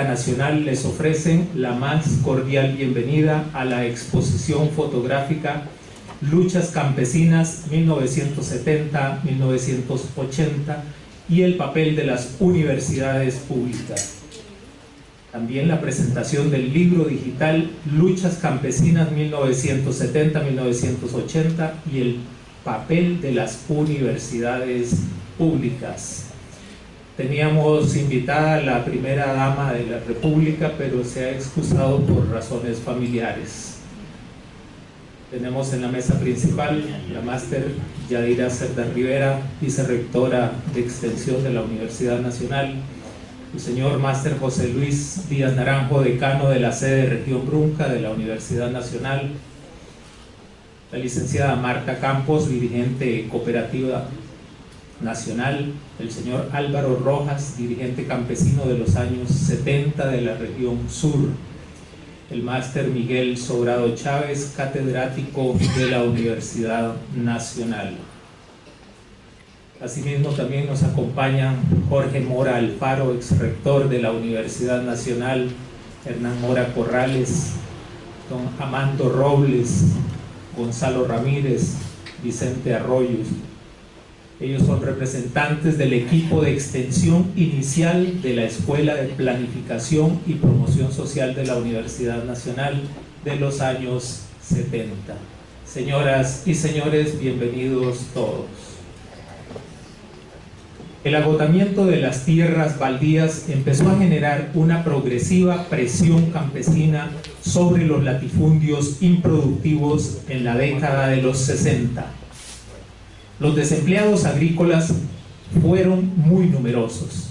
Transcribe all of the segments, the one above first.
Nacional les ofrecen la más cordial bienvenida a la exposición fotográfica Luchas Campesinas 1970-1980 y el papel de las universidades públicas. También la presentación del libro digital Luchas Campesinas 1970-1980 y el papel de las universidades públicas. Teníamos invitada a la primera dama de la República, pero se ha excusado por razones familiares. Tenemos en la mesa principal la máster Yadira Cerda Rivera, vicerrectora de Extensión de la Universidad Nacional, el señor máster José Luis Díaz Naranjo, decano de la sede de Región Brunca de la Universidad Nacional, la licenciada Marta Campos, dirigente cooperativa nacional, el señor Álvaro Rojas, dirigente campesino de los años 70 de la región sur, el máster Miguel Sobrado Chávez, catedrático de la Universidad Nacional. Asimismo también nos acompañan Jorge Mora Alfaro, ex rector de la Universidad Nacional, Hernán Mora Corrales, don Amando Robles, Gonzalo Ramírez, Vicente Arroyos. Ellos son representantes del equipo de extensión inicial de la Escuela de Planificación y Promoción Social de la Universidad Nacional de los años 70. Señoras y señores, bienvenidos todos. El agotamiento de las tierras baldías empezó a generar una progresiva presión campesina sobre los latifundios improductivos en la década de los 60. Los desempleados agrícolas fueron muy numerosos.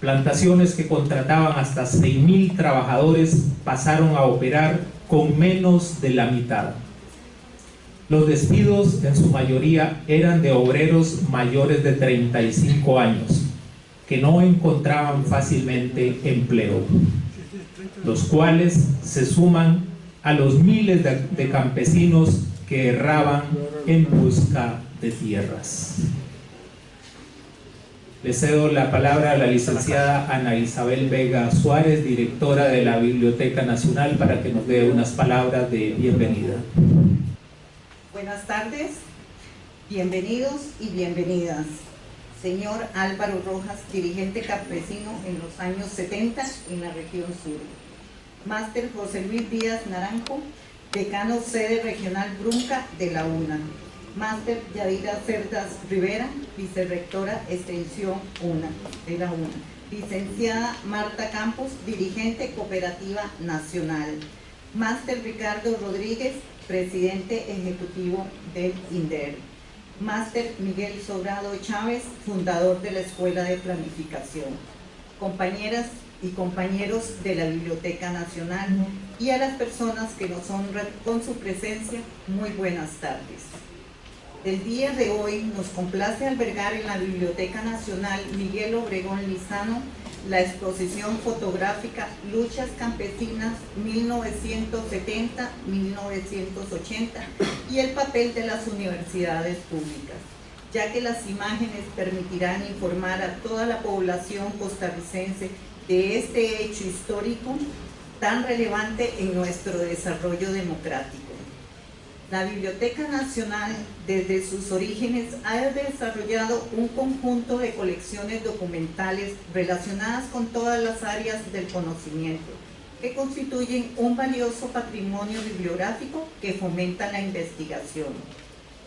Plantaciones que contrataban hasta 6.000 trabajadores pasaron a operar con menos de la mitad. Los despidos en su mayoría eran de obreros mayores de 35 años, que no encontraban fácilmente empleo los cuales se suman a los miles de, campesinos que erraban en busca de tierras. Le cedo la palabra a la licenciada Ana Isabel Vega Suárez, directora de la Biblioteca Nacional, para que nos dé unas palabras de bienvenida. Buenas tardes, bienvenidos y bienvenidas. Señor Álvaro Rojas, dirigente campesino en los años 70 en la región sur. Máster José Luis Díaz Naranjo, decano sede regional Brunca de la UNA. Máster Yadira Cerdas Rivera, vicerrectora extensión UNA de la UNA. Licenciada Marta Campos, dirigente cooperativa nacional. Máster Ricardo Rodríguez, presidente ejecutivo del INDER. Máster Miguel Sobrado Chávez, fundador de la Escuela de Planificación. Compañeras y compañeros de la Biblioteca Nacional y a las personas que nos honran con su presencia, muy buenas tardes. El día de hoy nos complace albergar en la Biblioteca Nacional Miguel Obregón Lizano la exposición fotográfica Luchas Campesinas 1970-1980 y el papel de las universidades públicas, ya que las imágenes permitirán informar a toda la población costarricense de este hecho histórico tan relevante en nuestro desarrollo democrático. La Biblioteca Nacional, desde sus orígenes, ha desarrollado un conjunto de colecciones documentales relacionadas con todas las áreas del conocimiento, que constituyen un valioso patrimonio bibliográfico que fomenta la investigación.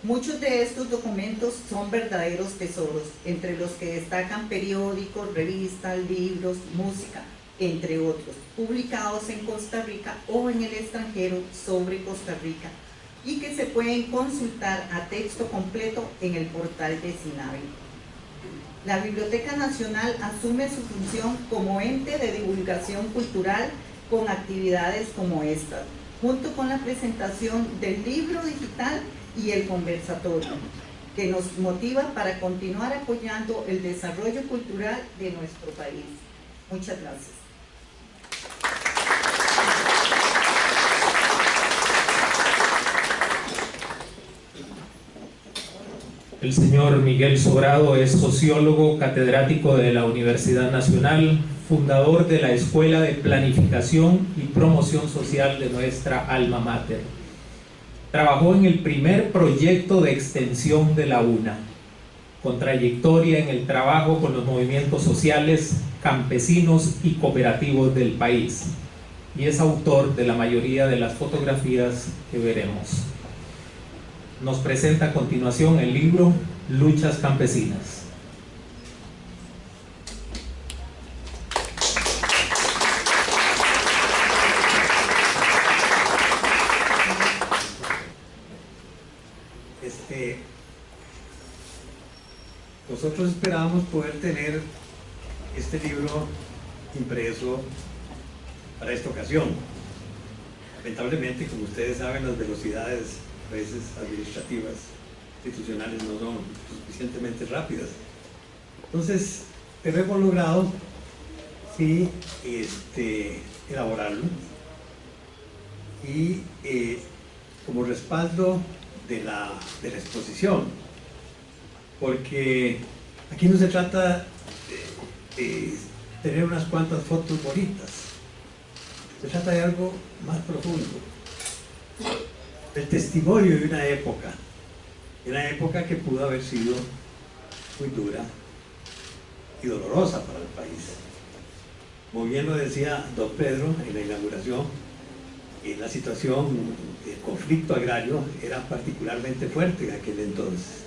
Muchos de estos documentos son verdaderos tesoros, entre los que destacan periódicos, revistas, libros, música, entre otros, publicados en Costa Rica o en el extranjero sobre Costa Rica y que se pueden consultar a texto completo en el portal de SINAVI. La Biblioteca Nacional asume su función como ente de divulgación cultural con actividades como estas, junto con la presentación del libro digital y el conversatorio, que nos motiva para continuar apoyando el desarrollo cultural de nuestro país. Muchas gracias. El señor Miguel Sobrado es sociólogo, catedrático de la Universidad Nacional, fundador de la Escuela de Planificación y Promoción Social de nuestra alma mater. Trabajó en el primer proyecto de extensión de la UNA, con trayectoria en el trabajo con los movimientos sociales, campesinos y cooperativos del país, y es autor de la mayoría de las fotografías que veremos. Nos presenta a continuación el libro Luchas Campesinas. nosotros esperábamos poder tener este libro impreso para esta ocasión. Lamentablemente, como ustedes saben, las velocidades veces administrativas, institucionales no son suficientemente rápidas. Entonces, pero hemos logrado sí, este, elaborarlo y eh, como respaldo de la, de la exposición porque aquí no se trata de, tener unas cuantas fotos bonitas, se trata de algo más profundo, el testimonio de una época, una época que pudo haber sido muy dura y dolorosa para el país. Muy bien lo decía don Pedro en la inauguración, la situación del conflicto agrario era particularmente fuerte en aquel entonces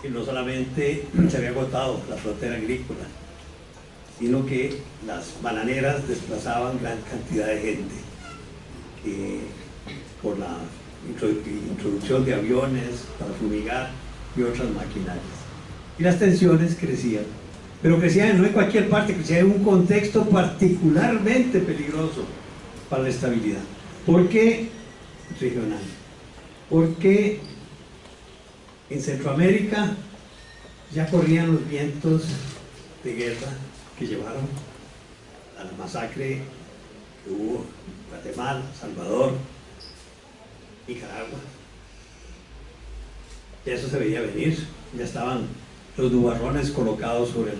que no solamente se había agotado la frontera agrícola, sino que las bananeras desplazaban gran cantidad de gente por la introducción de aviones para fumigar y otras maquinarias. Y las tensiones crecían, pero crecían no en cualquier parte, crecían en un contexto particularmente peligroso para la estabilidad. ¿Por qué regional? Porque en Centroamérica ya corrían los vientos de guerra que llevaron a la masacre que hubo en Guatemala, Salvador, Nicaragua. Ya eso se veía venir, ya estaban los nubarrones colocados sobre el,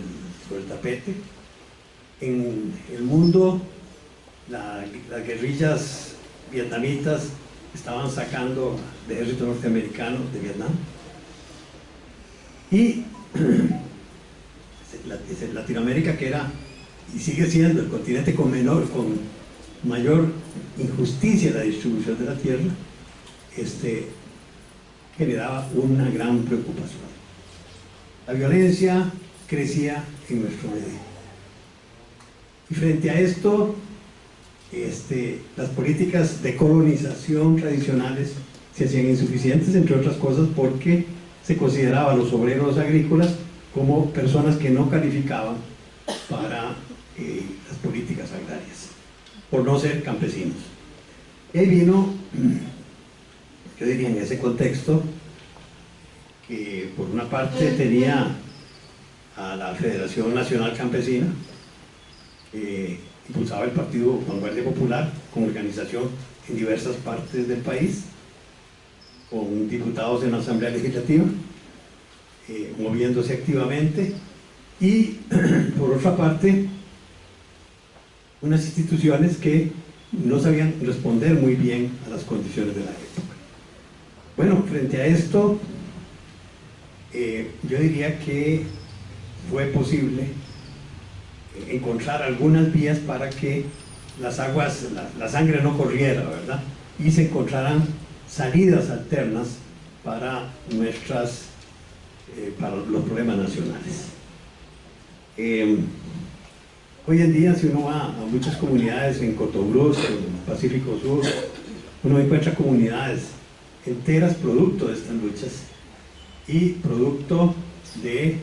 sobre el tapete. En el mundo, las guerrillas vietnamitas estaban sacando al ejército norteamericano de Vietnam y Latinoamérica que era y sigue siendo el continente con menor, con mayor injusticia en la distribución de la tierra, este, generaba una gran preocupación. La violencia crecía en nuestro medio. Y frente a esto, este, las políticas de colonización tradicionales se hacían insuficientes, entre otras cosas porque se consideraba a los obreros agrícolas como personas que no calificaban para eh, las políticas agrarias, por no ser campesinos. Y vino, yo diría en ese contexto, que por una parte tenía a la Federación Nacional Campesina, que impulsaba el Partido Vanguardia Popular como organización en diversas partes del país, con diputados en la Asamblea Legislativa, eh, moviéndose activamente, y por otra parte, unas instituciones que no sabían responder muy bien a las condiciones de la época. Bueno, frente a esto, eh, yo diría que fue posible encontrar algunas vías para que las aguas, la, sangre no corriera, ¿verdad? Y se encontraran salidas alternas para nuestras eh, para los problemas nacionales. Em, hoy en día si uno va a muchas comunidades en Cotobruz, en Pacífico Sur, uno encuentra comunidades enteras producto de estas luchas y producto de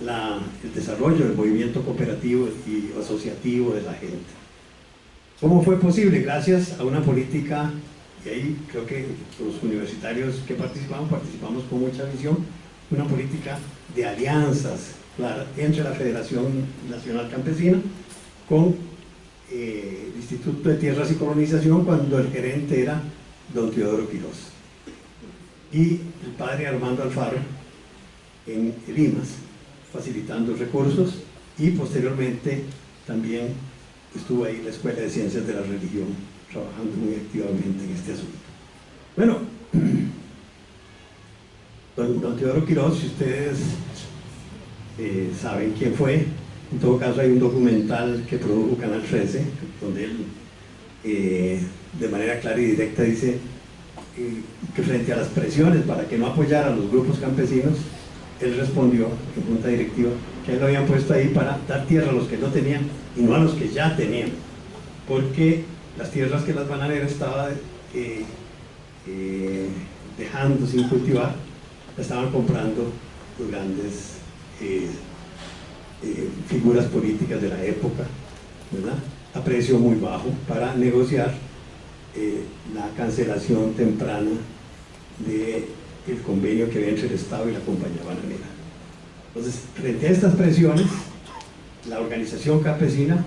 el desarrollo del movimiento cooperativo y asociativo de la gente. ¿Cómo fue posible? Gracias a una política y ahí creo que los universitarios que participamos, participamos con mucha visión, una política de alianzas entre la Federación Nacional Campesina con eh, el Instituto de Tierras y Colonización cuando el gerente era don Teodoro Quirós y el padre Armando Alfaro en Limas, facilitando recursos y posteriormente también estuvo ahí la Escuela de Ciencias de la Religión, trabajando muy activamente en este asunto. Bueno, don, Teodoro Quiroz, si ustedes eh, saben quién fue, en todo caso hay un documental que produjo Canal 13, donde él eh, de manera clara y directa dice eh, que frente a las presiones para que no apoyara a los grupos campesinos, él respondió en junta directiva que él lo habían puesto ahí para dar tierra a los que no tenían y no a los que ya tenían, porque las tierras que las bananeras estaban eh, dejando sin cultivar, las estaban comprando los grandes figuras políticas de la época, ¿verdad? a precio muy bajo para negociar eh, la cancelación temprana del convenio que había entre el Estado y la compañía bananera. Entonces, frente a estas presiones, la organización campesina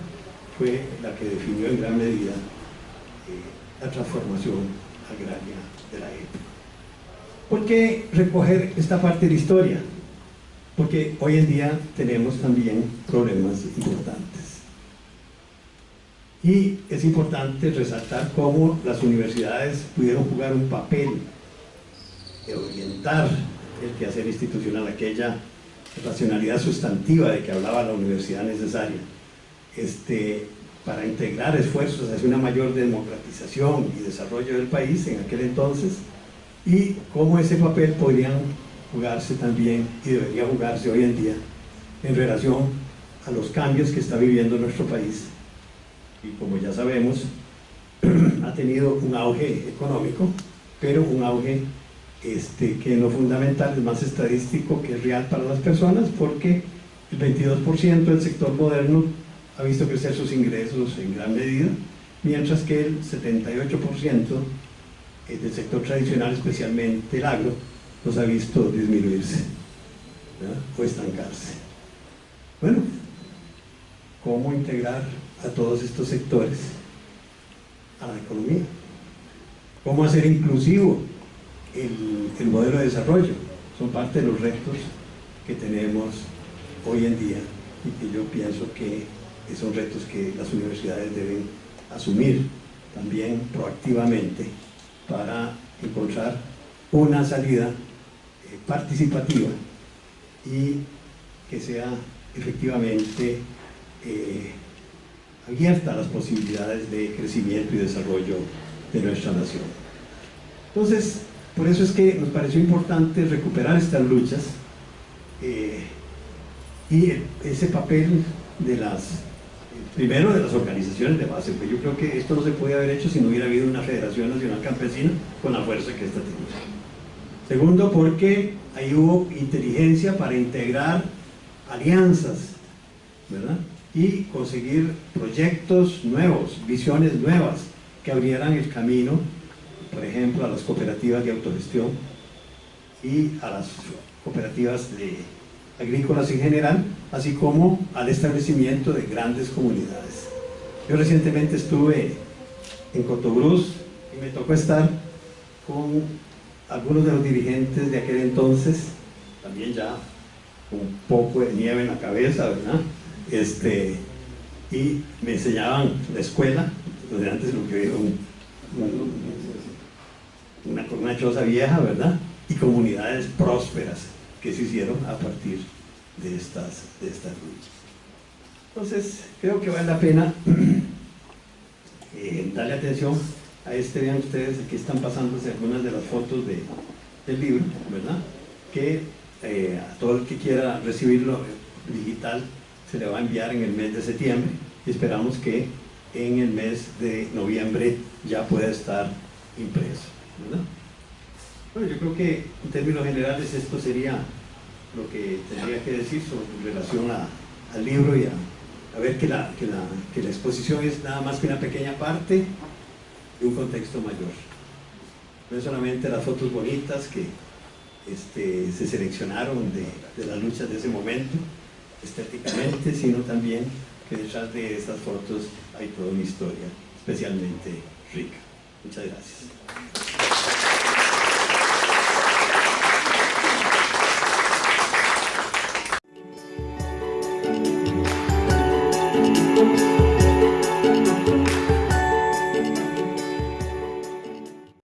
fue la que definió en gran medida eh, la transformación agraria de la época. ¿Por qué recoger esta parte de la historia? Porque hoy en día tenemos también problemas. Y es importante resaltar cómo las universidades pudieron jugar un papel de orientar el quehacer institucional, aquella racionalidad sustantiva de que hablaba la universidad necesaria, este, para integrar esfuerzos hacia una mayor democratización y desarrollo del país en aquel entonces, y cómo ese papel podría jugarse también y debería jugarse hoy en día en relación a los cambios que está viviendo nuestro país y como ya sabemos, ha tenido un auge económico, pero un auge este, que no fundamental es más estadístico que real para las personas, porque el 22% del sector moderno ha visto crecer sus ingresos en gran medida, mientras que el 78% del sector tradicional, especialmente el agro, los ha visto disminuirse o estancarse. Bueno, ¿cómo integrar a todos estos sectores a la economía. ¿Cómo hacer inclusivo el, modelo de desarrollo? Son parte de los retos que tenemos hoy en día y que yo pienso que son retos que las universidades deben asumir también proactivamente para encontrar una salida eh, participativa y que sea efectivamente eh, abierta las posibilidades de crecimiento y desarrollo de nuestra nación. Entonces, por eso es que nos pareció importante recuperar estas luchas eh, y ese papel de las, primero de las organizaciones de base, porque yo creo que esto no se puede haber hecho si no hubiera habido una Federación Nacional Campesina con la fuerza que esta tiene. Segundo, porque ahí hubo inteligencia para integrar alianzas, ¿verdad? Y conseguir proyectos nuevos, visiones nuevas que abrieran el camino, por ejemplo, a las cooperativas de autogestión y a las cooperativas de agrícolas en general, así como al establecimiento de grandes comunidades. Yo recientemente estuve en Cotobruz y me tocó estar con algunos de los dirigentes de aquel entonces, también ya con un poco de nieve en la cabeza, ¿verdad? Este, y me enseñaban la escuela, donde antes lo que era una, una vieja, ¿verdad? Y comunidades prósperas que se hicieron a partir de estas, de estas luchas. Entonces, creo que vale la pena eh, darle atención a este, vean ustedes, aquí están pasándose algunas de las fotos de, del libro, ¿verdad? Que eh, a todo el que quiera recibirlo digital se le va a enviar en el mes de septiembre y esperamos que en el mes de noviembre ya pueda estar impreso. Bueno, yo creo que en términos generales esto sería lo que tendría que decir sobre relación al libro y a, ver que la, que, la, que la exposición es nada más que una pequeña parte de un contexto mayor. No es solamente las fotos bonitas que este, se seleccionaron de, de las luchas de ese momento, estéticamente, sino también que detrás de estas fotos hay toda una historia especialmente rica. Muchas gracias.